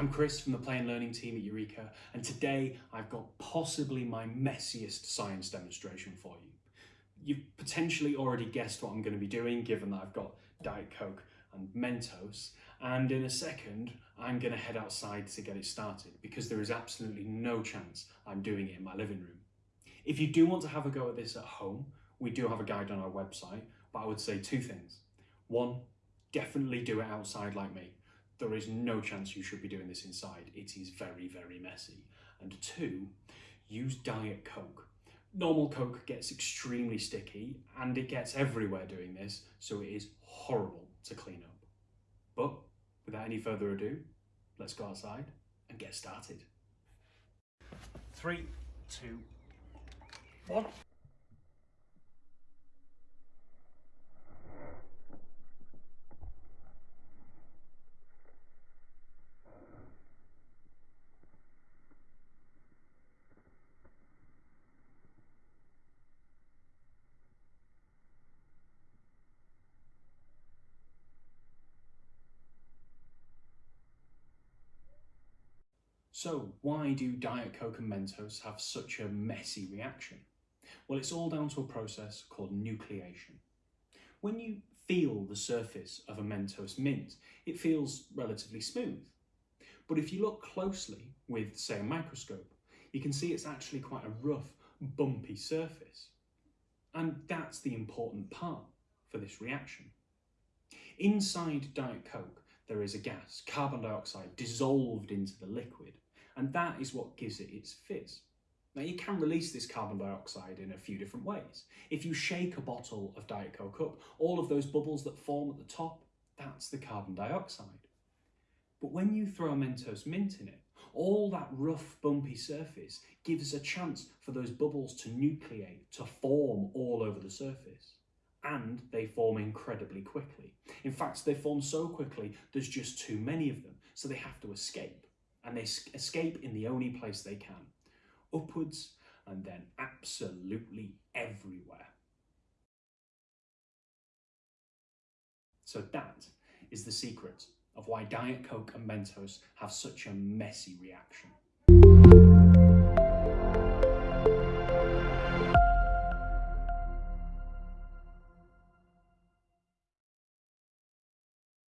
I'm Chris from the Play and Learning team at Eureka, and today I've got possibly my messiest science demonstration for you. You've potentially already guessed what I'm going to be doing, given that I've got Diet Coke and Mentos, and in a second I'm going to head outside to get it started, because there is absolutely no chance I'm doing it in my living room. If you do want to have a go at this at home, we do have a guide on our website, but I would say two things. One, definitely do it outside like me there is no chance you should be doing this inside. It is very, very messy. And two, use Diet Coke. Normal Coke gets extremely sticky and it gets everywhere doing this, so it is horrible to clean up. But without any further ado, let's go outside and get started. Three, two, one. So why do Diet Coke and Mentos have such a messy reaction? Well, it's all down to a process called nucleation. When you feel the surface of a Mentos mint, it feels relatively smooth. But if you look closely with, say, a microscope, you can see it's actually quite a rough, bumpy surface. And that's the important part for this reaction. Inside Diet Coke, there is a gas, carbon dioxide, dissolved into the liquid, and that is what gives it its fizz. Now you can release this carbon dioxide in a few different ways. If you shake a bottle of Diet Coke up, all of those bubbles that form at the top, that's the carbon dioxide. But when you throw a Mentos mint in it, all that rough bumpy surface gives a chance for those bubbles to nucleate, to form all over the surface. And they form incredibly quickly. In fact, they form so quickly, there's just too many of them, so they have to escape and they escape in the only place they can, upwards and then absolutely everywhere. So that is the secret of why Diet Coke and Mentos have such a messy reaction.